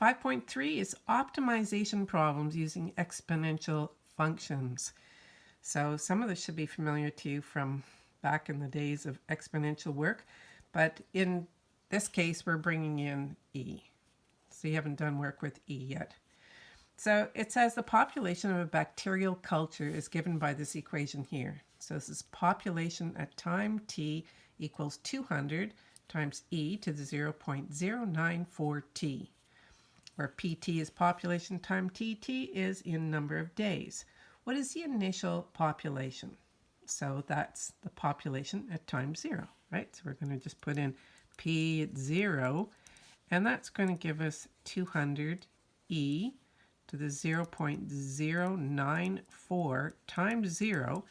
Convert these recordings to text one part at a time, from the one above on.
5.3 is optimization problems using exponential functions. So some of this should be familiar to you from back in the days of exponential work, but in this case, we're bringing in E. So you haven't done work with E yet. So it says the population of a bacterial culture is given by this equation here. So this is population at time t equals 200 times e to the 0.094t, where pt is population times tt is in number of days. What is the initial population? So that's the population at time zero, right? So we're going to just put in p at zero, and that's going to give us 200 e to the 0.094 times 0.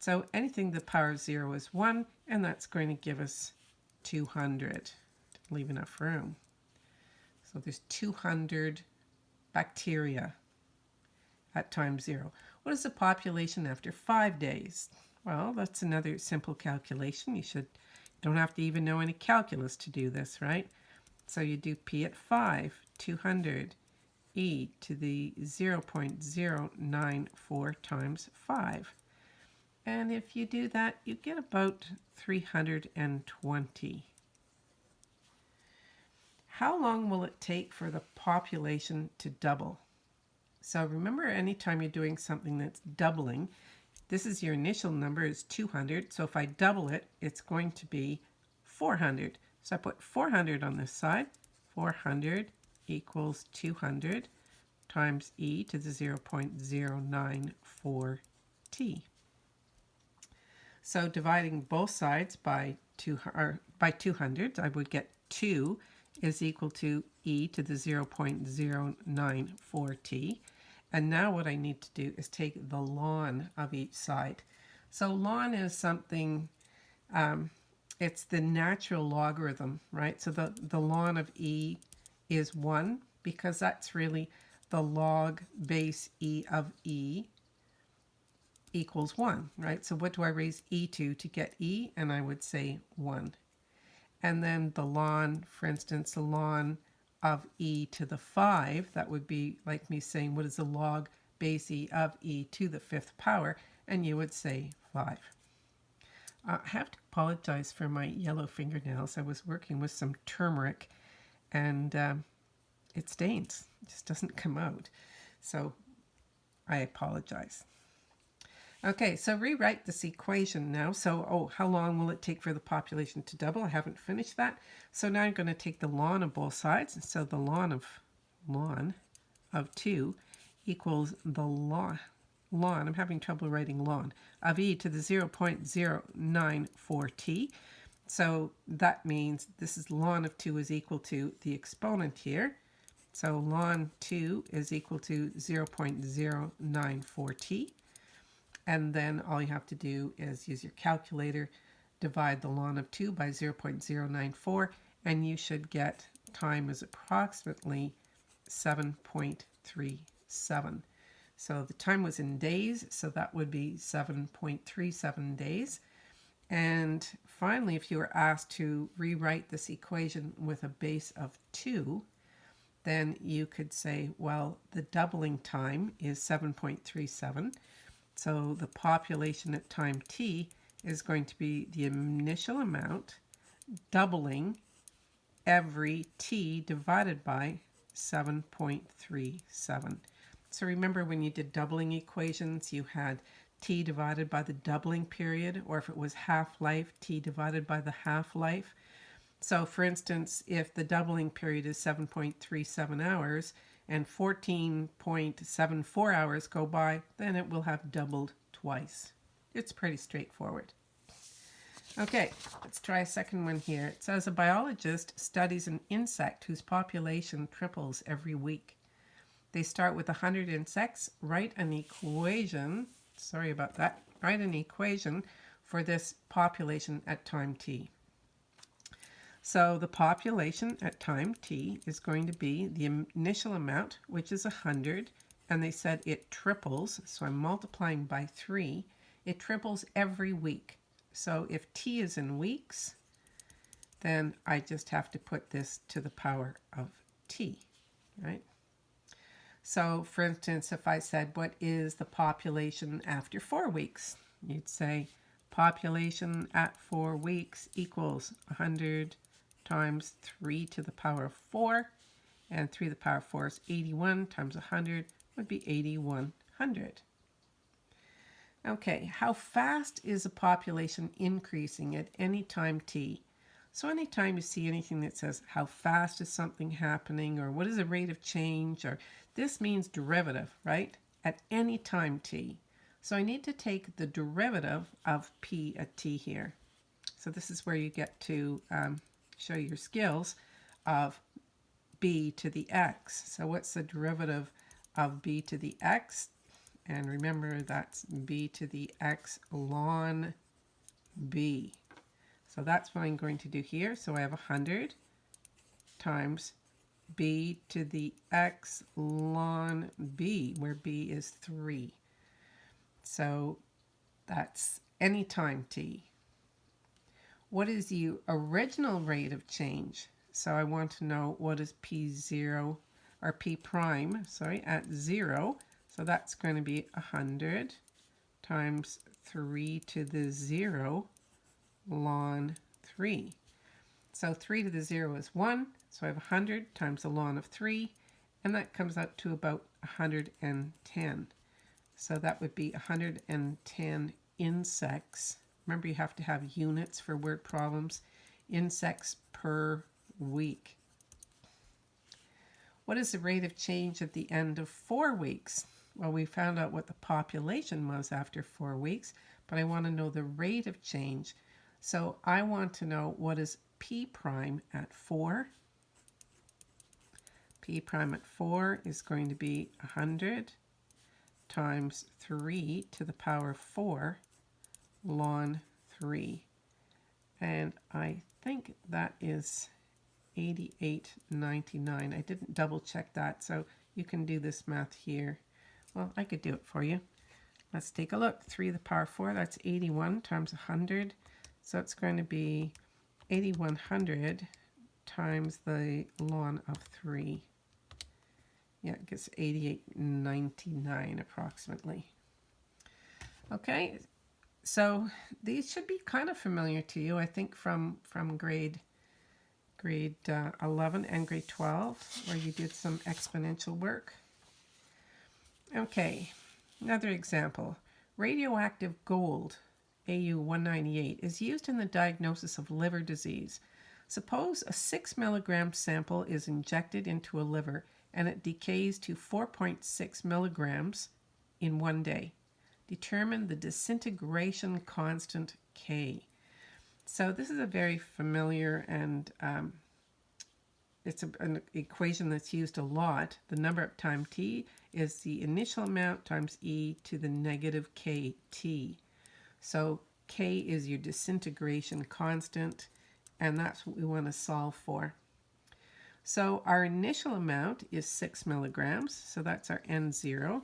So anything the power of 0 is 1, and that's going to give us 200. Leave enough room. So there's 200 bacteria at time 0. What is the population after 5 days? Well, that's another simple calculation. You should don't have to even know any calculus to do this, right? So you do p at 5, 200 e to the 0.094 times 5. And if you do that, you get about 320. How long will it take for the population to double? So remember anytime you're doing something that's doubling, this is your initial number is 200. So if I double it, it's going to be 400. So I put 400 on this side. 400 equals 200 times e to the 0.094t. So dividing both sides by, two, by 200, I would get 2 is equal to e to the 0.094t. And now what I need to do is take the ln of each side. So ln is something, um, it's the natural logarithm, right? So the, the ln of e is 1 because that's really the log base e of e equals 1, right? So what do I raise e to to get e? And I would say 1. And then the ln, for instance, the ln of e to the 5, that would be like me saying, what is the log base e of e to the fifth power? And you would say 5. Uh, I have to apologize for my yellow fingernails. I was working with some turmeric and um, it stains. It just doesn't come out. So I apologize. Okay, so rewrite this equation now. So, oh, how long will it take for the population to double? I haven't finished that. So now I'm going to take the ln of both sides. So the ln of ln of 2 equals the ln, ln, I'm having trouble writing ln, of e to the 0.094t. So that means this is ln of 2 is equal to the exponent here. So ln 2 is equal to 0.094t. And then all you have to do is use your calculator, divide the ln of 2 by 0.094, and you should get time is approximately 7.37. So the time was in days, so that would be 7.37 days. And finally, if you were asked to rewrite this equation with a base of 2, then you could say, well, the doubling time is 7.37. So the population at time t is going to be the initial amount doubling every t divided by 7.37. So remember when you did doubling equations, you had t divided by the doubling period, or if it was half-life, t divided by the half-life. So for instance, if the doubling period is 7.37 hours and 14.74 hours go by, then it will have doubled twice. It's pretty straightforward. Okay, let's try a second one here. It says a biologist studies an insect whose population triples every week. They start with 100 insects, write an equation, sorry about that, write an equation for this population at time t. So the population at time t is going to be the initial amount, which is 100, and they said it triples, so I'm multiplying by 3. It triples every week. So if t is in weeks, then I just have to put this to the power of t, right? So, for instance, if I said, What is the population after four weeks? You'd say, Population at four weeks equals 100 times 3 to the power of 4. And 3 to the power of 4 is 81 times 100 would be 8100. Okay, how fast is a population increasing at any time t? So anytime you see anything that says how fast is something happening or what is the rate of change or this means derivative, right? At any time t. So I need to take the derivative of p at t here. So this is where you get to um, show your skills of b to the x. So what's the derivative of b to the x? And remember that's b to the x ln b. So that's what I'm going to do here. So I have 100 times b to the x ln b, where b is 3. So that's any time t. What is the original rate of change? So I want to know what is p0 or p prime, sorry, at 0. So that's going to be 100 times 3 to the 0 ln 3. So 3 to the 0 is 1, so I have 100 times the ln of 3, and that comes out to about 110. So that would be 110 insects. Remember, you have to have units for word problems. Insects per week. What is the rate of change at the end of four weeks? Well, we found out what the population was after four weeks, but I want to know the rate of change. So I want to know what is p prime at 4. p prime at 4 is going to be 100 times 3 to the power 4 ln 3. And I think that is 88.99. I didn't double check that, so you can do this math here. Well, I could do it for you. Let's take a look. 3 to the power 4, that's 81 times 100. So it's going to be 8100 times the ln of 3. Yeah, it gets 88.99 approximately. Okay, so these should be kind of familiar to you, I think, from, from grade grade uh, 11 and grade 12, where you did some exponential work. Okay, another example. Radioactive gold AU198 is used in the diagnosis of liver disease. Suppose a 6 milligram sample is injected into a liver and it decays to 4.6 milligrams in one day. Determine the disintegration constant K. So this is a very familiar and um, it's a, an equation that's used a lot. The number of time t is the initial amount times e to the negative kt. So K is your disintegration constant, and that's what we want to solve for. So our initial amount is 6 milligrams, so that's our N0.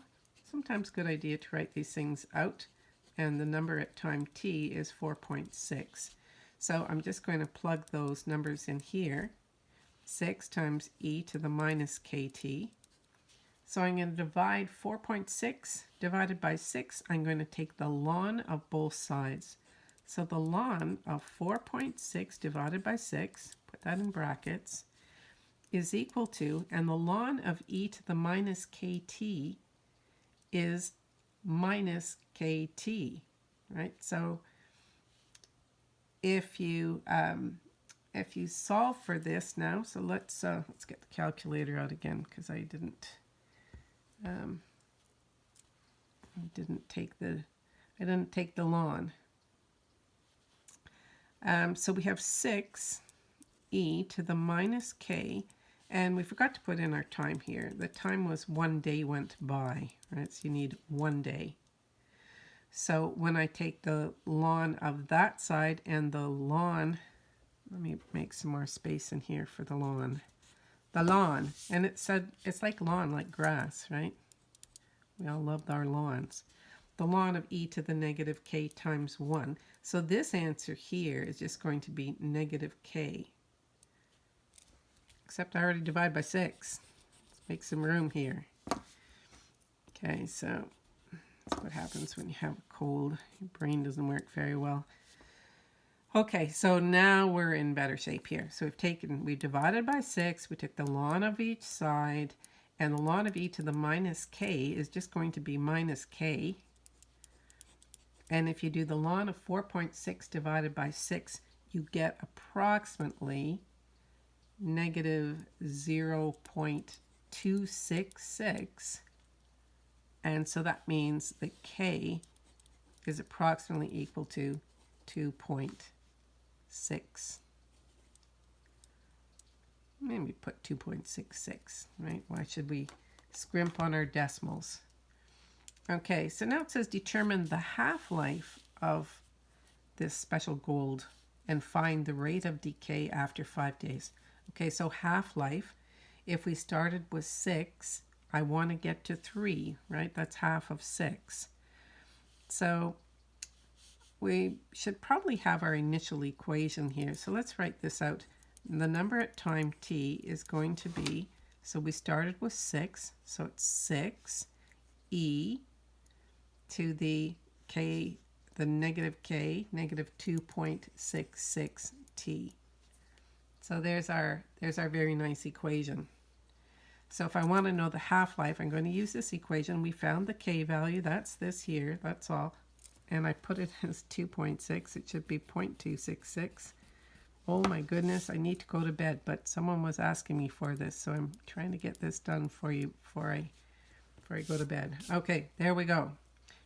Sometimes good idea to write these things out, and the number at time t is 4.6. So I'm just going to plug those numbers in here. 6 times e to the minus kt so I'm going to divide 4.6 divided by 6. I'm going to take the ln of both sides. So the ln of 4.6 divided by 6, put that in brackets, is equal to, and the ln of e to the minus kt is minus kt, right? So if you um, if you solve for this now, so let's uh, let's get the calculator out again because I didn't um, I didn't take the I didn't take the ln. Um, so we have 6 e to the minus k, and we forgot to put in our time here. The time was one day went by, right? So you need one day. So when I take the lawn of that side and the lawn, let me make some more space in here for the lawn the lawn. And it said, it's like lawn, like grass, right? We all love our lawns. The lawn of e to the negative k times 1. So this answer here is just going to be negative k. Except I already divide by 6. Let's make some room here. Okay, so that's what happens when you have a cold. Your brain doesn't work very well. Okay, so now we're in better shape here. So we've taken, we divided by 6, we took the ln of each side, and the ln of e to the minus k is just going to be minus k. And if you do the ln of 4.6 divided by 6, you get approximately negative 0.266. And so that means that k is approximately equal to 2.6. Maybe put 2.66, right? Why should we scrimp on our decimals? Okay, so now it says determine the half-life of this special gold and find the rate of decay after five days. Okay, so half-life, if we started with six, I want to get to three, right? That's half of six. So we should probably have our initial equation here. So let's write this out. The number at time t is going to be, so we started with 6, so it's 6 e to the k, the negative k, negative 2.66 t. So there's our, there's our very nice equation. So if I want to know the half-life, I'm going to use this equation. We found the k value. That's this here. That's all. And I put it as 2.6. It should be 0.266. Oh my goodness, I need to go to bed. But someone was asking me for this, so I'm trying to get this done for you before I, before I go to bed. Okay, there we go.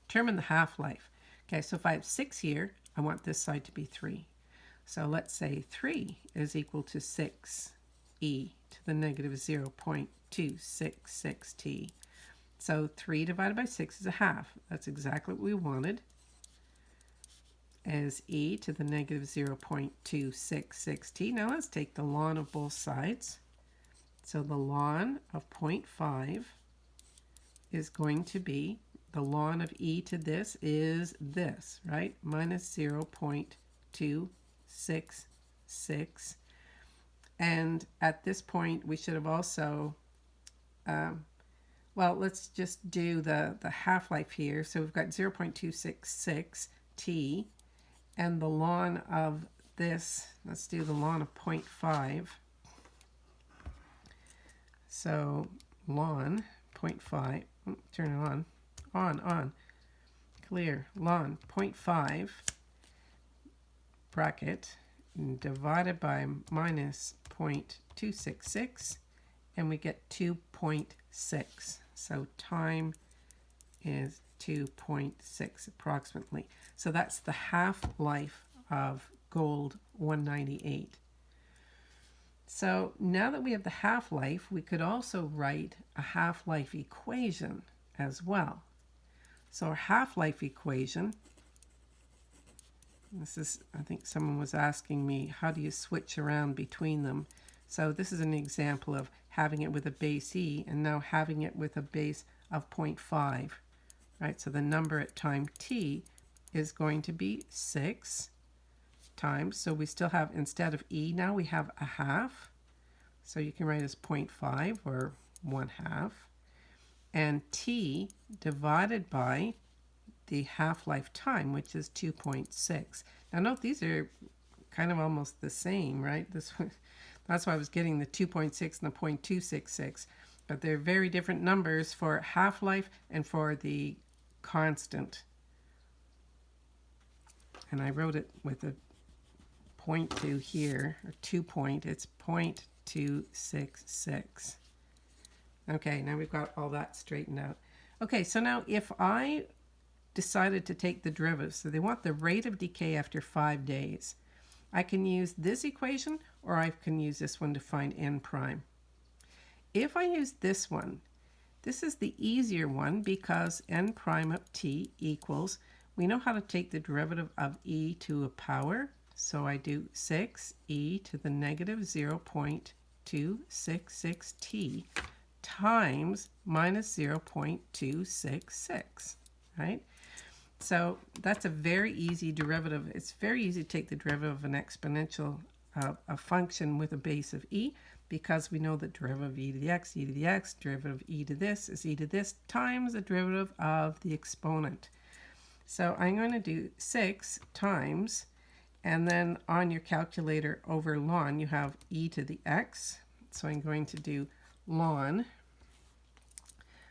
Determine the half-life. Okay, so if I have 6 here, I want this side to be 3. So let's say 3 is equal to 6e to the negative 0.266t. So 3 divided by 6 is a half. That's exactly what we wanted as e to the negative 0.266t. Now let's take the ln of both sides. So the ln of 0.5 is going to be, the ln of e to this is this, right? Minus 0.2 six, six. And at this point, we should have also, um, well, let's just do the, the half-life here. So we've got 0.266 t, and the ln of this, let's do the ln of 0.5. So ln 0.5, turn it on, on, on, clear, ln 0.5 bracket divided by minus 0.266 and we get 2.6. So time is 2.6 approximately. So that's the half-life of gold 198. So now that we have the half-life, we could also write a half-life equation as well. So our half-life equation this is, I think someone was asking me, how do you switch around between them? So this is an example of having it with a base E and now having it with a base of 0.5, right? So the number at time t is going to be 6 times, so we still have, instead of E now, we have a half. So you can write as 0.5 or 1 half. And t divided by the half-life time, which is 2.6. Now note these are kind of almost the same, right? This That's why I was getting the 2.6 and the 0.266. But they're very different numbers for half-life and for the constant. And I wrote it with a 0.2 here, or 2 point, it's 0.266. Okay, now we've got all that straightened out. Okay, so now if I decided to take the derivative. So they want the rate of decay after five days. I can use this equation or I can use this one to find n prime. If I use this one, this is the easier one because n prime of t equals, we know how to take the derivative of e to a power. So I do 6e to the negative 0.266t times minus 0.266, right? So that's a very easy derivative. It's very easy to take the derivative of an exponential uh, a function with a base of e. because we know that derivative of e to the x, e to the x, derivative of e to this is e to this times the derivative of the exponent. So I'm going to do 6 times, and then on your calculator over ln, you have e to the x. So I'm going to do ln,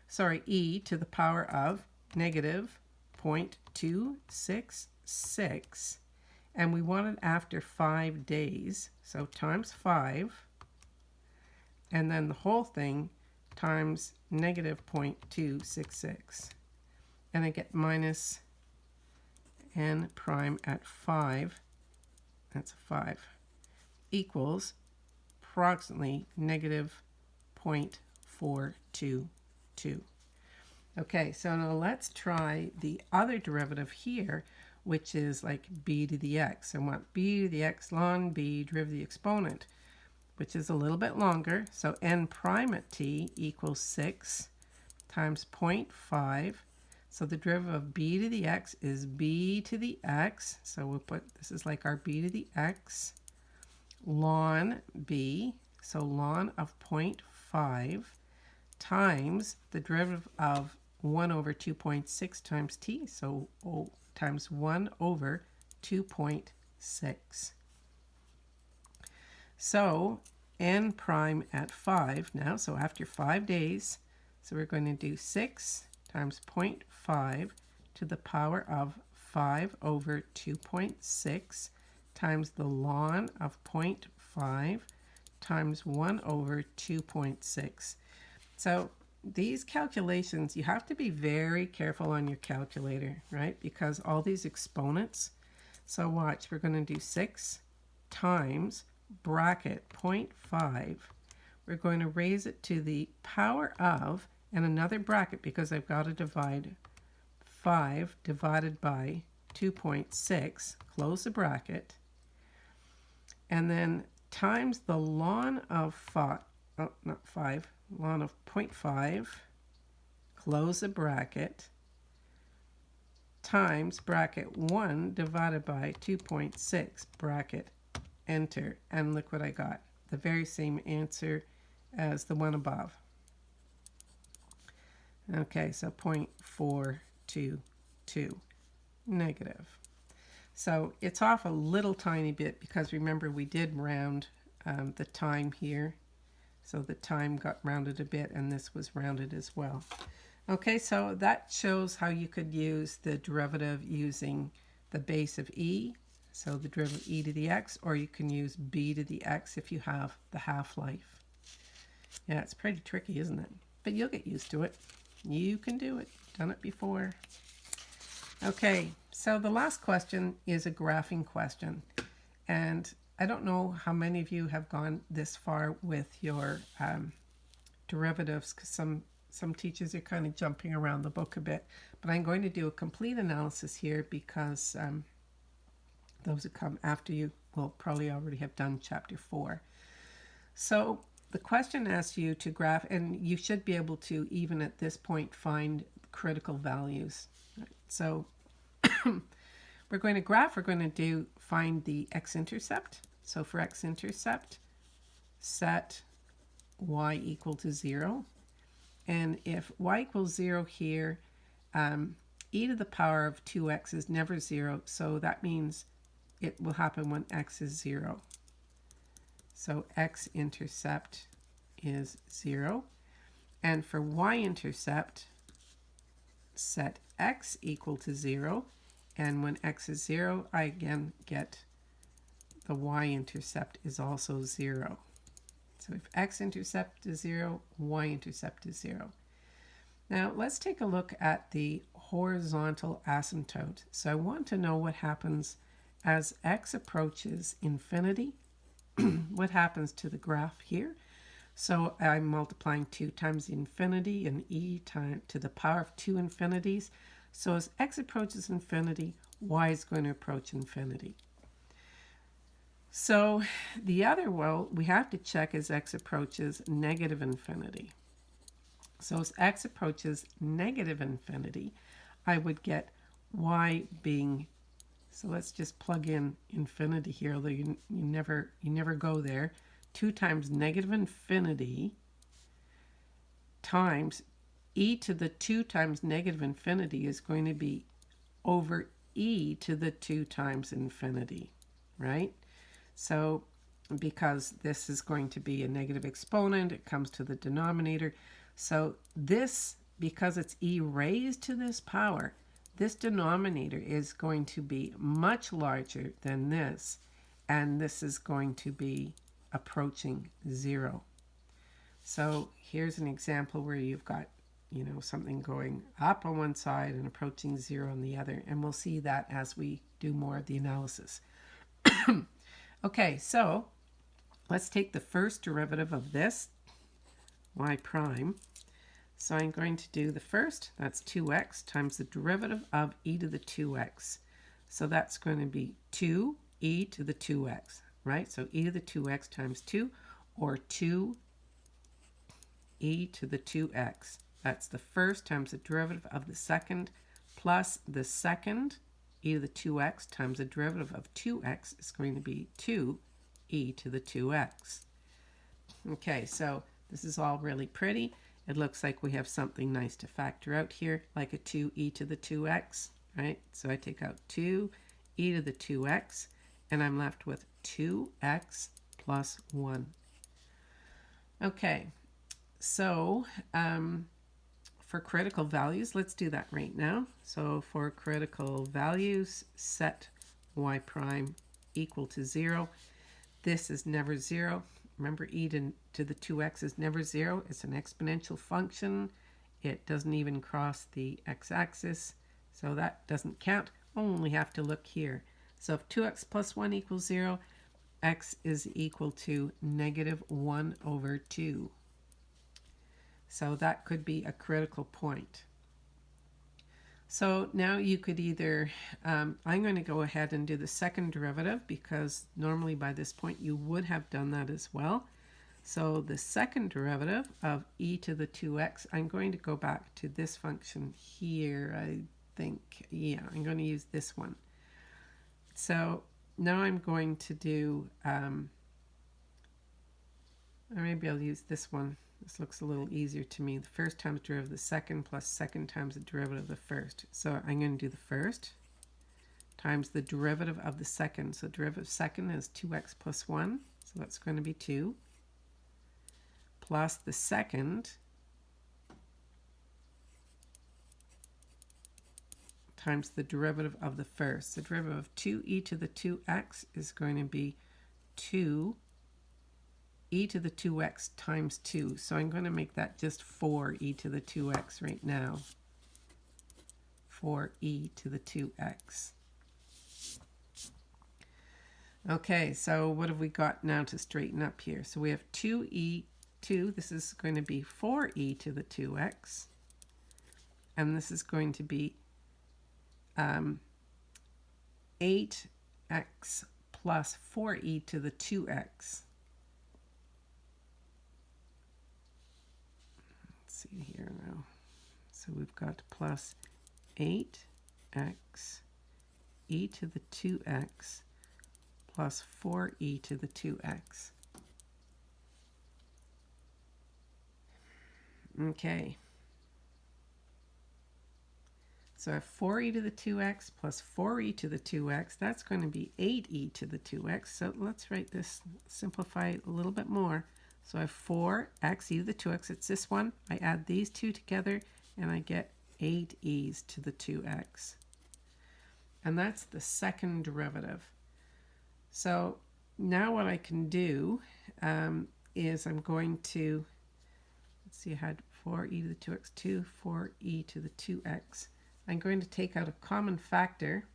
sorry, e to the power of negative 0.266, and we want it after 5 days, so times 5, and then the whole thing times negative 0.266. And I get minus n prime at 5, that's a 5, equals approximately negative 0.422. Okay, so now let's try the other derivative here, which is like b to the x. I want b to the x ln b derivative of the exponent which is a little bit longer. So n prime at t equals 6 times 0.5. So the derivative of b to the x is b to the x. So we'll put, this is like our b to the x ln b. So ln of 0.5 times the derivative of 1 over 2.6 times t. So times 1 over 2.6. So n prime at 5 now, so after 5 days, so we're going to do 6 times 0.5 to the power of 5 over 2.6 times the ln of 0.5 times 1 over 2.6. So these calculations, you have to be very careful on your calculator, right? Because all these exponents. So watch, we're going to do 6 times bracket 0.5, we're going to raise it to the power of, and another bracket because I've got to divide 5 divided by 2.6, close the bracket, and then times the ln of 5, oh, not 5, ln of 0.5, close the bracket, times bracket 1 divided by 2.6 bracket enter, and look what I got. The very same answer as the one above. Okay, so 0.422, negative. So it's off a little tiny bit because remember we did round um, the time here. So the time got rounded a bit and this was rounded as well. Okay, so that shows how you could use the derivative using the base of e so the derivative e to the x, or you can use b to the x if you have the half-life. Yeah, it's pretty tricky, isn't it? But you'll get used to it. You can do it. Done it before. Okay, so the last question is a graphing question. And I don't know how many of you have gone this far with your um, derivatives because some, some teachers are kind of jumping around the book a bit. But I'm going to do a complete analysis here because um, those who come after you will probably already have done chapter four. So the question asks you to graph, and you should be able to, even at this point, find critical values. So we're going to graph, we're going to do find the x-intercept. So for x-intercept, set y equal to 0. And if y equals 0 here, um, e to the power of 2x is never 0, so that means it will happen when x is 0. So x-intercept is 0. And for y-intercept, set x equal to 0. And when x is 0, I again get the y-intercept is also 0. So if x-intercept is 0, y-intercept is 0. Now let's take a look at the horizontal asymptote. So I want to know what happens as x approaches infinity, what happens to the graph here? So I'm multiplying 2 times infinity and e time to the power of 2 infinities. So as x approaches infinity, y is going to approach infinity. So the other, well, we have to check as x approaches negative infinity. So as x approaches negative infinity, I would get y being so let's just plug in infinity here, although you, you, never, you never go there. 2 times negative infinity times e to the 2 times negative infinity is going to be over e to the 2 times infinity, right? So because this is going to be a negative exponent, it comes to the denominator. So this, because it's e raised to this power, this denominator is going to be much larger than this, and this is going to be approaching zero. So here's an example where you've got, you know, something going up on one side and approaching zero on the other, and we'll see that as we do more of the analysis. okay, so let's take the first derivative of this, y prime, so I'm going to do the first, that's 2x times the derivative of e to the 2x. So that's going to be 2e to the 2x, right? So e to the 2x times 2, or 2e to the 2x. That's the first times the derivative of the second, plus the second e to the 2x times the derivative of 2x is going to be 2e to the 2x. Okay, so this is all really pretty. It looks like we have something nice to factor out here, like a 2e to the 2x, right? So I take out 2e to the 2x, and I'm left with 2x plus 1. Okay, so um, for critical values, let's do that right now. So for critical values, set y prime equal to 0. This is never 0. Remember, e to, to the 2x is never 0. It's an exponential function. It doesn't even cross the x-axis, so that doesn't count. Only have to look here. So if 2x plus 1 equals 0, x is equal to negative 1 over 2. So that could be a critical point. So now you could either, um, I'm going to go ahead and do the second derivative because normally by this point you would have done that as well. So the second derivative of e to the 2x, I'm going to go back to this function here, I think. Yeah, I'm going to use this one. So now I'm going to do, um, or maybe I'll use this one. This looks a little easier to me. The first times derivative of the second plus second times the derivative of the first. So I'm going to do the first times the derivative of the second. So derivative of second is 2x plus 1. So that's going to be 2. Plus the second times the derivative of the first. The derivative of 2e to the 2x is going to be 2 e to the 2x times 2. So I'm going to make that just 4e to the 2x right now. 4e to the 2x. Okay, so what have we got now to straighten up here? So we have 2e, 2, this is going to be 4e to the 2x. And this is going to be um, 8x plus 4e to the 2x. See here now. So we've got plus 8x e to the 2x plus 4e to the 2x. Okay. So I have 4e to the 2x plus 4e to the 2x. That's going to be 8e to the 2x. So let's write this, simplify a little bit more. So I have 4x e to the 2x. It's this one. I add these two together and I get 8 e's to the 2x. And that's the second derivative. So now what I can do um, is I'm going to, let's see, I had 4e to the 2x, 2, 4e to the 2x. I'm going to take out a common factor.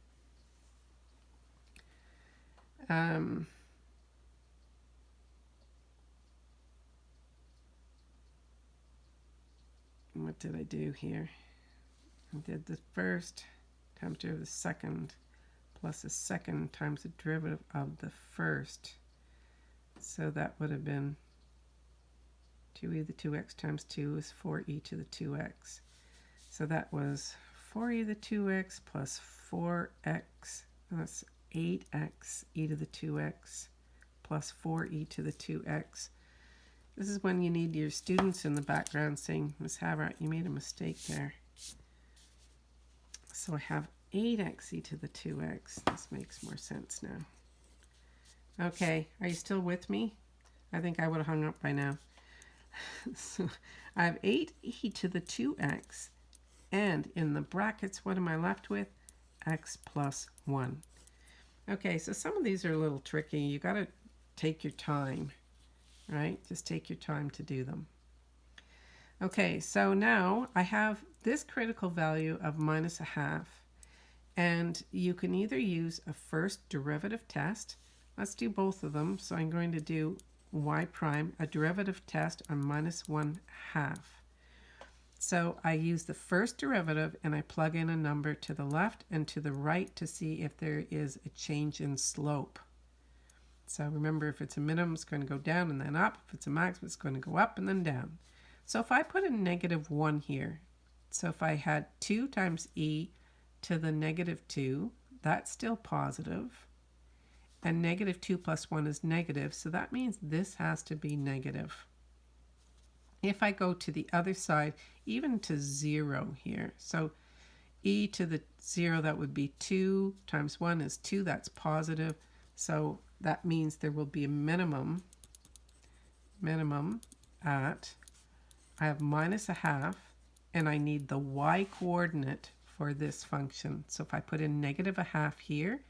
Um, what did I do here? I did the first times derivative of the second plus the second times the derivative of the first. So that would have been 2e to the 2x times 2 is 4e to the 2x. So that was 4e to the 2x plus 4x, that's 8x e to the 2x plus 4e to the 2x. This is when you need your students in the background saying, Miss Havrat, you made a mistake there. So I have 8xe to the 2x. This makes more sense now. Okay, are you still with me? I think I would have hung up by now. so I have 8e to the 2x. And in the brackets, what am I left with? x plus 1. Okay, so some of these are a little tricky. You got to take your time, right? Just take your time to do them. Okay, so now I have this critical value of minus a half. And you can either use a first derivative test. Let's do both of them. So I'm going to do y prime, a derivative test on minus 1 half. So I use the first derivative and I plug in a number to the left and to the right to see if there is a change in slope. So remember if it's a minimum it's going to go down and then up. If it's a maximum it's going to go up and then down. So if I put a negative 1 here, so if I had 2 times e to the negative 2, that's still positive. And negative 2 plus 1 is negative, so that means this has to be negative. If I go to the other side, even to 0 here, so e to the 0, that would be 2 times 1 is 2, that's positive. So that means there will be a minimum, minimum at, I have minus a half, and I need the y coordinate for this function. So if I put in negative a half here,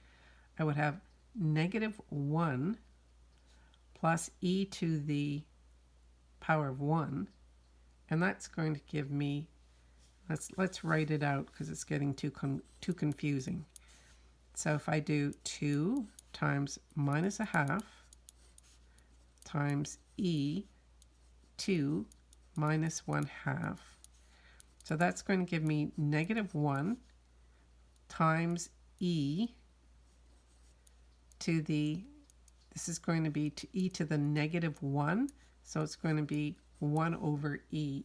I would have negative 1 plus e to the power of 1. And that's going to give me, let's, let's write it out because it's getting too, too confusing. So if I do 2 times minus a half times e 2 minus 1 half. So that's going to give me negative 1 times e to the, this is going to be to e to the negative 1 so it's going to be 1 over e.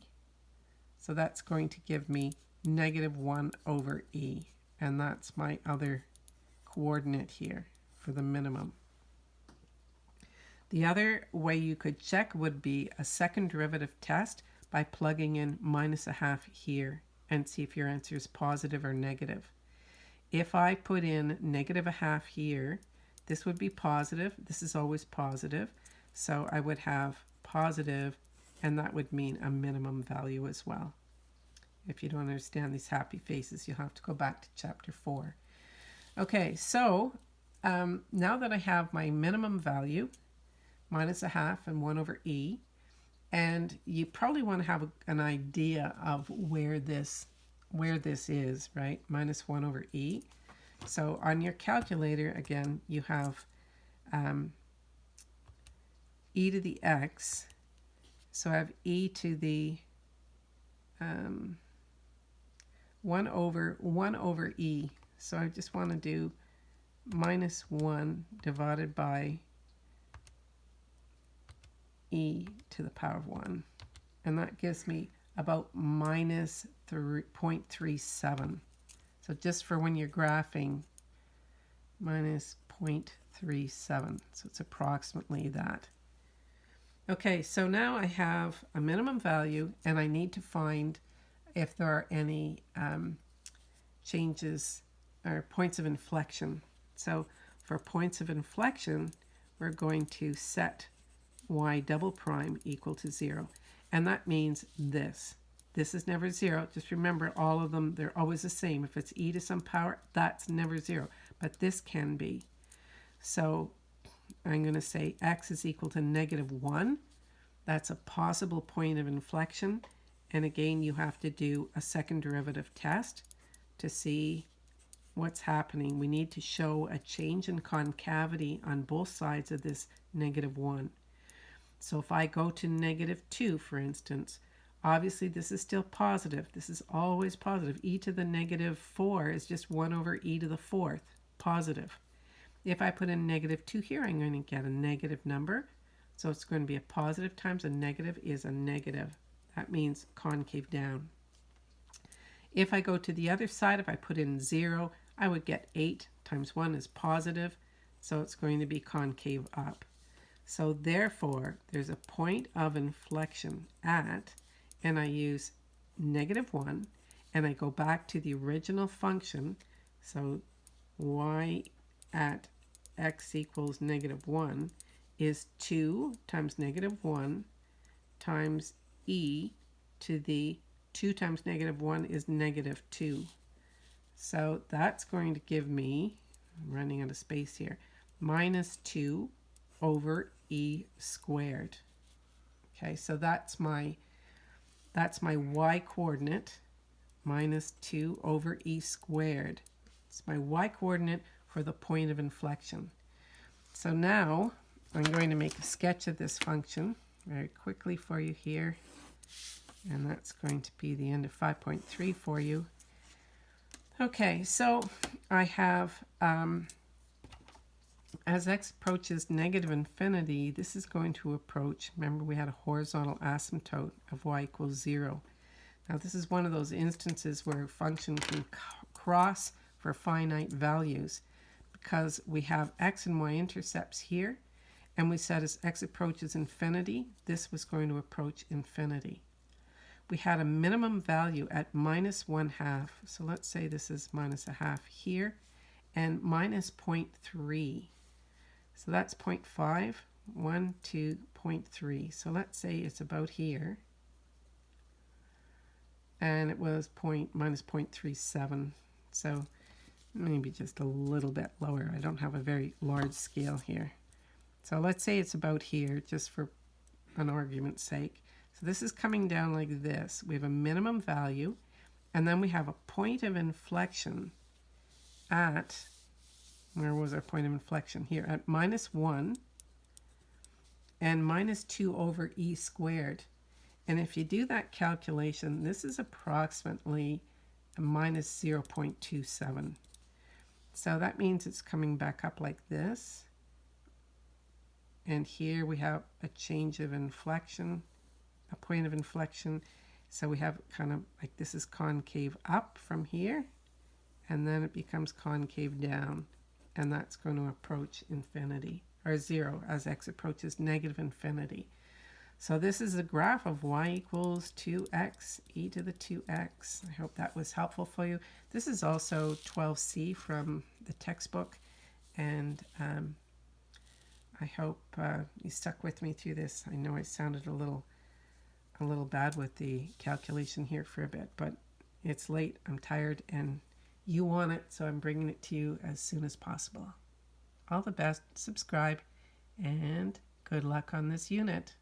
So that's going to give me negative 1 over e. And that's my other coordinate here for the minimum. The other way you could check would be a second derivative test by plugging in minus a half here and see if your answer is positive or negative. If I put in negative a half here, this would be positive. This is always positive. So I would have positive, and that would mean a minimum value as well. If you don't understand these happy faces, you'll have to go back to chapter 4. Okay, so um, now that I have my minimum value, minus a half and 1 over e, and you probably want to have a, an idea of where this where this is, right? Minus 1 over e. So on your calculator, again, you have um, e to the x. So I have e to the um, 1 over 1 over e. So I just want to do minus 1 divided by e to the power of 1. And that gives me about minus 0.37. So just for when you're graphing, minus 0.37. So it's approximately that. Okay, so now I have a minimum value and I need to find if there are any um, changes or points of inflection. So for points of inflection, we're going to set y double prime equal to zero. And that means this. This is never zero. Just remember all of them, they're always the same. If it's e to some power, that's never zero. But this can be. So I'm going to say x is equal to negative 1. That's a possible point of inflection. And again, you have to do a second derivative test to see what's happening. We need to show a change in concavity on both sides of this negative 1. So if I go to negative 2, for instance, obviously this is still positive. This is always positive. e to the negative 4 is just 1 over e to the 4th, positive. If I put in negative 2 here, I'm going to get a negative number. So it's going to be a positive times a negative is a negative. That means concave down. If I go to the other side, if I put in 0, I would get 8 times 1 is positive, so it's going to be concave up. So therefore, there's a point of inflection at, and I use negative 1, and I go back to the original function. So y at x equals negative 1 is 2 times negative 1 times e to the 2 times negative 1 is negative 2. So that's going to give me, I'm running out of space here, minus 2 over e squared. Okay, so that's my that's my y coordinate minus 2 over e squared. It's my y coordinate for the point of inflection. So now I'm going to make a sketch of this function very quickly for you here. And that's going to be the end of 5.3 for you. Okay, so I have, um, as x approaches negative infinity, this is going to approach, remember we had a horizontal asymptote of y equals 0. Now this is one of those instances where a function can cross for finite values because we have x and y intercepts here and we said as x approaches infinity, this was going to approach infinity. We had a minimum value at minus 1 half. So let's say this is minus a half here and minus 0.3. So that's 0.5, 1, 2, 0.3. So let's say it's about here. And it was point minus 0.37. So maybe just a little bit lower. I don't have a very large scale here. So let's say it's about here, just for an argument's sake. So this is coming down like this. We have a minimum value, and then we have a point of inflection at, where was our point of inflection? Here, at minus 1 and minus 2 over e squared. And if you do that calculation, this is approximately minus 0.27. So that means it's coming back up like this. And here we have a change of inflection, a point of inflection. So we have kind of like this is concave up from here, and then it becomes concave down. And that's going to approach infinity, or zero, as x approaches negative infinity. So this is a graph of y equals 2x e to the 2x. I hope that was helpful for you. This is also 12c from the textbook. And um, I hope uh, you stuck with me through this. I know it sounded a little a little bad with the calculation here for a bit, but it's late, I'm tired, and you want it, so I'm bringing it to you as soon as possible. All the best, subscribe, and good luck on this unit.